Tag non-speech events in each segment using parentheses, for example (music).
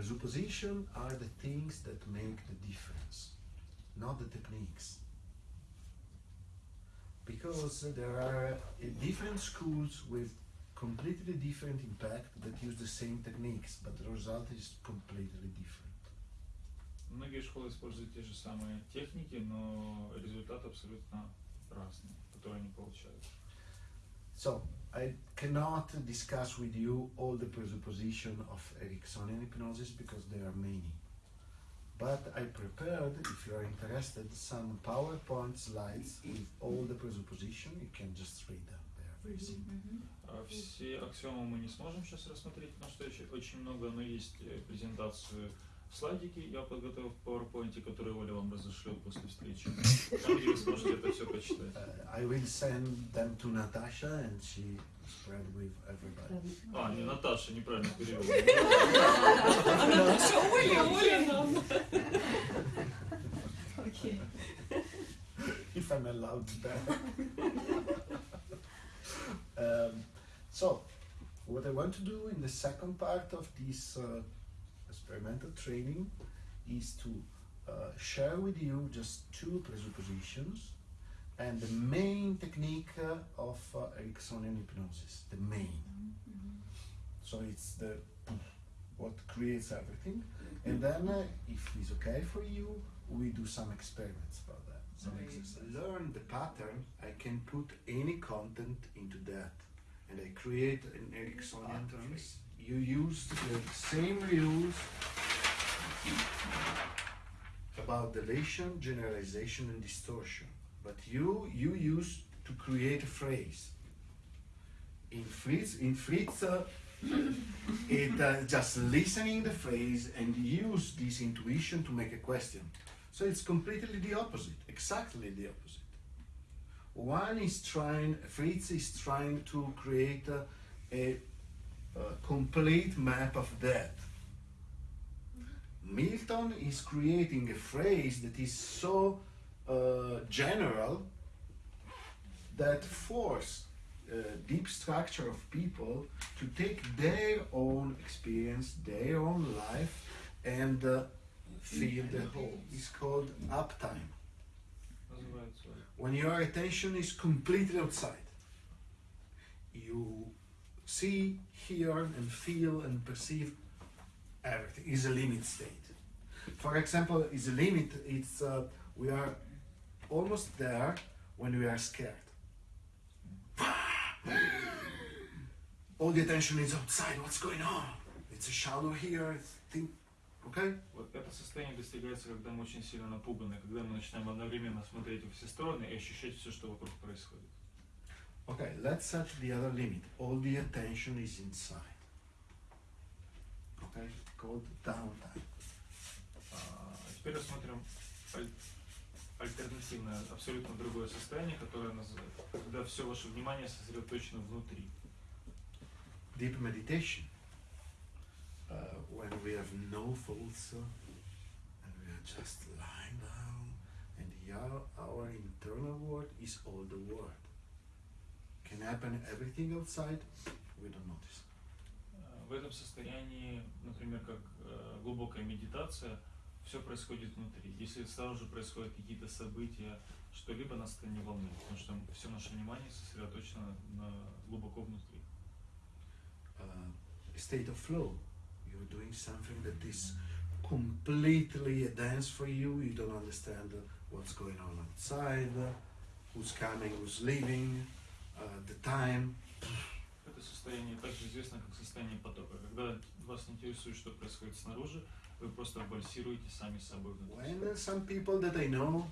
presupposition are the things that make the difference, not the techniques. Because there are uh, different schools with completely different impact that use the same techniques, but the result is completely different. Многие школы используют те же самые техники, но результат абсолютно разный, который они получают. So, I cannot discuss with you all the presupposition of Ericksonian hypnosis because there are many. But I prepared, if you are interested, some PowerPoint slides with all the presupposition. You can just read them. They are very simple. А Все аксиомы мы не сможем сейчас рассмотреть, потому что еще очень много, но есть э, презентацию слайдики, я подготовил в PowerPoint, которые Оля вам разошлет после встречи. (laughs) Там, где вы сможете это все почитать. Uh, I will send them to Natasha and she spread with everybody. А, не Наташа, неправильно перевел. А Наташа Оля, (laughs) Оля нам. Окей. if I'm allowed that. um, so, what I want to do in the second part of this uh, experimental training is to uh, share with you just two presuppositions and the main technique uh, of uh, Ericksonian hypnosis, the main. So it's the what creates everything, and then uh, if it's okay for you, we do some experiments about that. Some exercise. Learn the pattern. I can put any content into that, and I create an Ericksonian phrase. You use the same rules about deletion, generalization, and distortion, but you you use to create a phrase. In Fritz, in Fritz, uh, (laughs) it uh, just listening the phrase and use this intuition to make a question. So it's completely the opposite, exactly the opposite. One is trying, Fritz is trying to create a, a, a complete map of that. Milton is creating a phrase that is so uh, general that force uh, deep structure of people to take their own experience, their own life, and uh, the whole. It's called uptime. When your attention is completely outside, you see, hear, and feel and perceive everything. Is a limit state. For example, is a limit. It's uh, we are almost there when we are scared. (laughs) All the attention is outside. What's going on? It's a shadow here. It's thing. Okay. Вот это состояние достигается, когда мы очень сильно напуганы, когда мы начинаем одновременно смотреть во все стороны и ощущать все, что вокруг происходит. Okay. Let's set the other limit. All the attention is inside. Okay. Called downtime. А теперь рассмотрим аль- альтернативное, абсолютно другое состояние, которое называется, когда все ваше внимание сосредоточено внутри. deep meditation uh, when we have no thoughts uh, and we are just lying down and the, our, our internal world is all the world Can happen everything outside we don't notice Э, В этом состоянии, например, как э, глубокая медитация, все происходит внутри. Если сразу же происходят какие-то события, что-либо нас это не волнует, потому что все наше внимание сосредоточено на, глубоко внутри. uh, state of flow you're doing something that is completely a dance for you you don't understand what's going on outside who's coming who's leaving the time Это состояние также известно как состояние потока. Когда вас не интересует, что происходит снаружи, вы просто вальсируете сами с собой внутри. When uh, some people that I know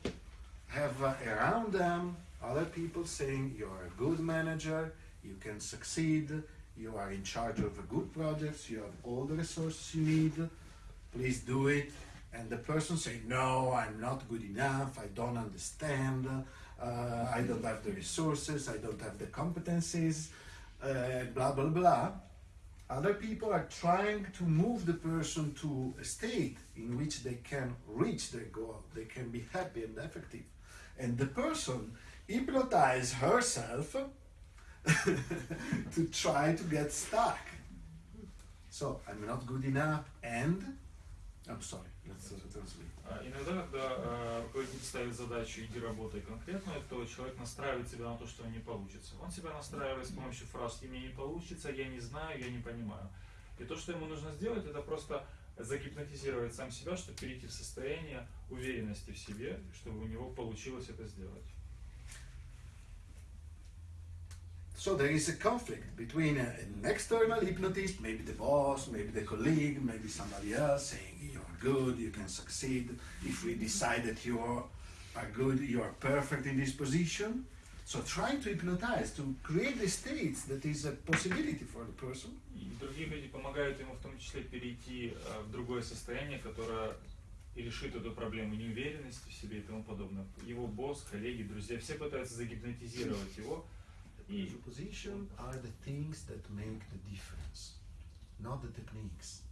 have uh, around them other people saying you're a good manager, you can succeed, you are in charge of a good projects, you have all the resources you need, please do it. And the person saying, no, I'm not good enough, I don't understand, uh, I don't have the resources, I don't have the competencies, uh, blah, blah, blah. Other people are trying to move the person to a state in which they can reach their goal, they can be happy and effective. And the person hypnotize herself (laughs) to try to get stuck. So I'm not good enough, and I'm sorry. Uh, translate. А, Иногда, когда э, руководитель ставит задачу «иди работай конкретно», то человек настраивает себя на то, что не получится. Он себя настраивает с помощью фраз «и мне не получится», «я не знаю», «я не понимаю». И то, что ему нужно сделать, это просто загипнотизировать сам себя, чтобы перейти в состояние уверенности в себе, чтобы у него получилось это сделать. So there is a conflict between a- an external hypnotist, maybe the boss, maybe the colleague, maybe somebody else saying you're good, you can succeed. If we decide that you are, are good, you are perfect in this position. So trying to hypnotize, to create the states that is a possibility for the person. И другие люди помогают ему в том числе перейти э, в другое состояние, которое и решит эту проблему неуверенности в себе и тому подобное. Его босс, коллеги, друзья, все пытаются загипнотизировать его. The position are the things that make the difference, not the techniques.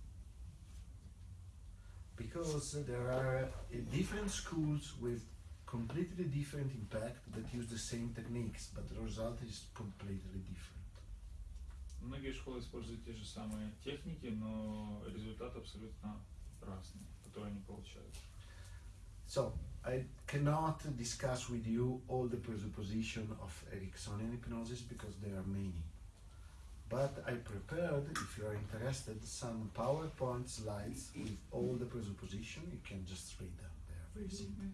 Because there are uh, different schools with completely different impact that use the same techniques, but the result is completely different. Многие школы используют те же самые техники, но результат абсолютно разный, который они получают. So I cannot discuss with you all the presupposition of Ericksonian hypnosis because there are many. But I prepared, if you are interested, some PowerPoint slides with all the presupposition. You can just read them. They are very simple.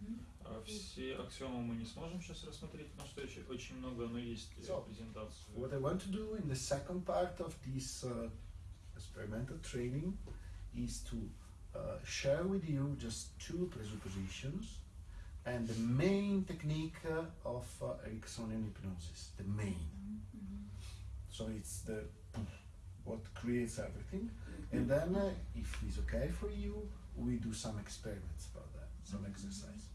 А Все аксиомы мы не сможем сейчас рассмотреть, потому что еще очень много, но есть э, So, презентации. What I want to do in the second part of this uh, experimental training is to uh, share with you just two presuppositions and the main technique uh, of uh, Ericksonian hypnosis. The main. So it's the what creates everything, and then uh, if it's okay for you, we do some experiments about that, some exercise.